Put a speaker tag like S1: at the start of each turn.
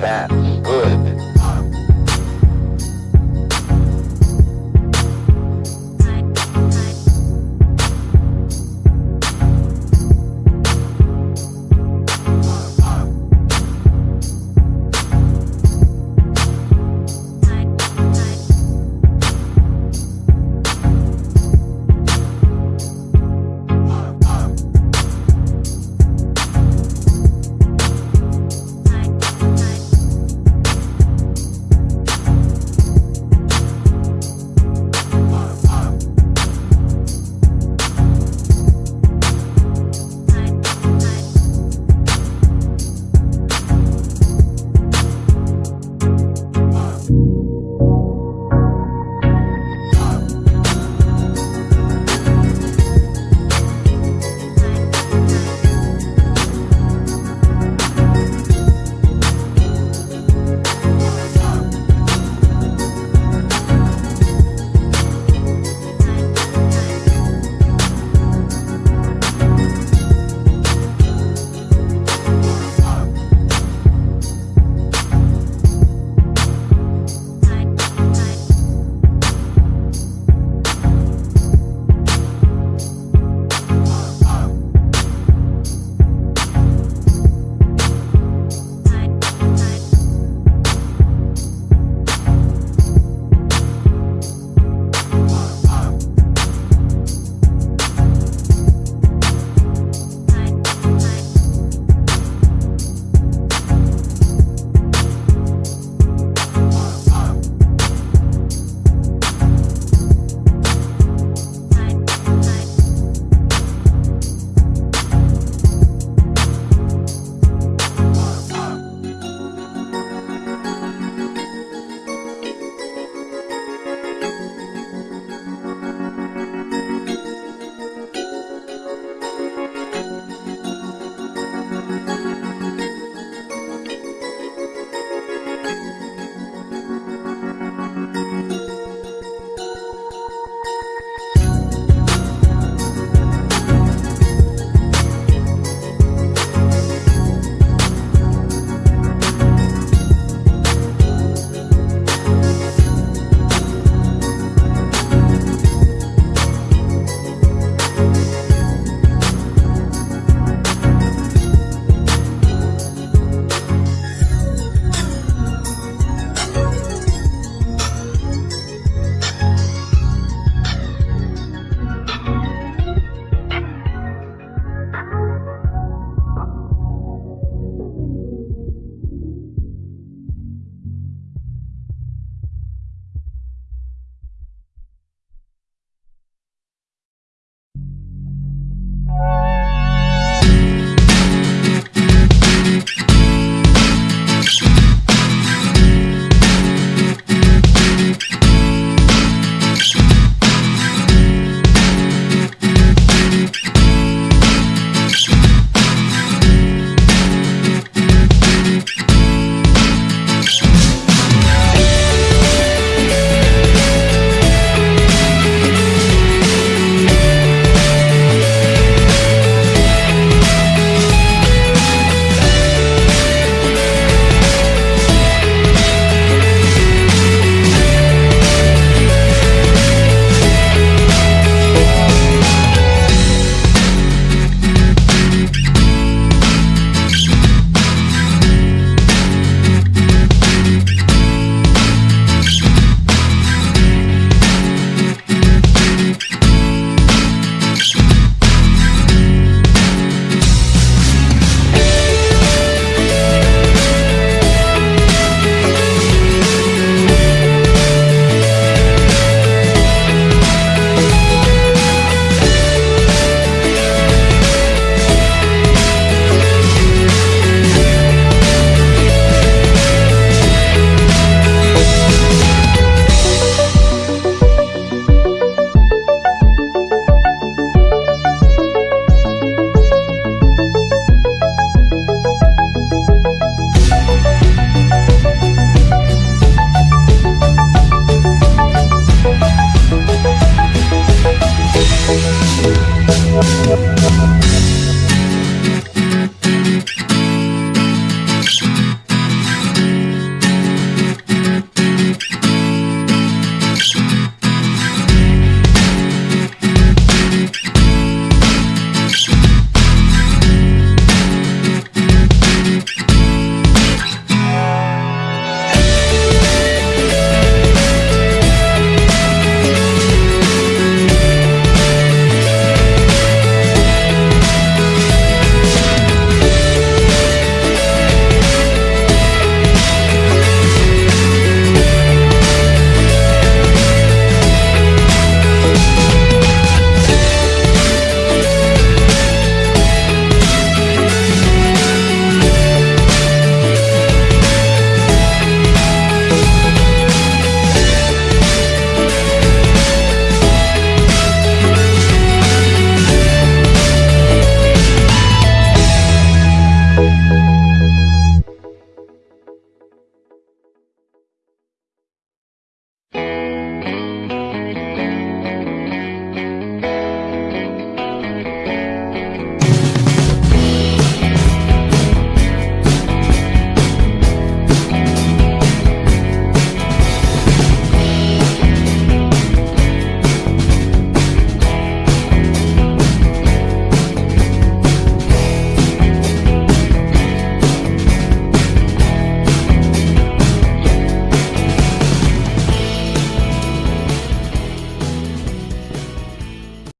S1: that. Thank